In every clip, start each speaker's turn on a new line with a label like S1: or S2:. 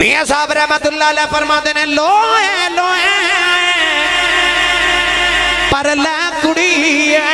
S1: मियाँ साहब रहमतुल्लाह अलैह फरमाते ने लोए लोए पर लै कुड़ी जे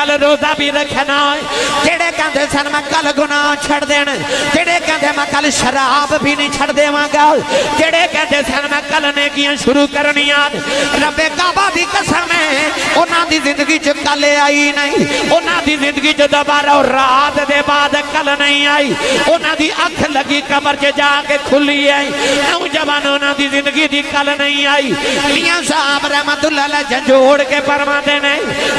S1: कल रोजा भी रखना जेड़े कहंदे सन, मैं कल गुनाह छड़ देण जेड़े कहंदे, मैं कल शराब भी नहीं छड़ देवांगा। जेड़े कहंदे सन, मैं कल नेकियाँ शुरू करनियाँ। रब्बे काबा दी कसम है, उन्हां दी ज़िंदगी च कल आई नहीं। उन्हां दी ज़िंदगी च दोबारा रात दे बाद कल नहीं आई। उन्होंने अख लगी कमर च जाके खुली आई। नौजवान उन्हां दी ज़िंदगी दी कल नहीं आई। साहब रहमतुल्लाह अलैह झंझोड़ के फरमाते ने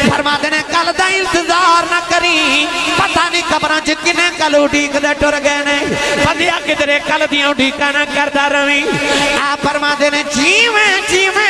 S1: फरमाते ने, कल दा इंतज़ार ना करी। पता नहीं खबर च कि कल उडीकदे टुर गए ने। बंदिया किधरे कल दियाँ उड़ीक ना करता रवी। आ परमा ने, जीवे जीवे।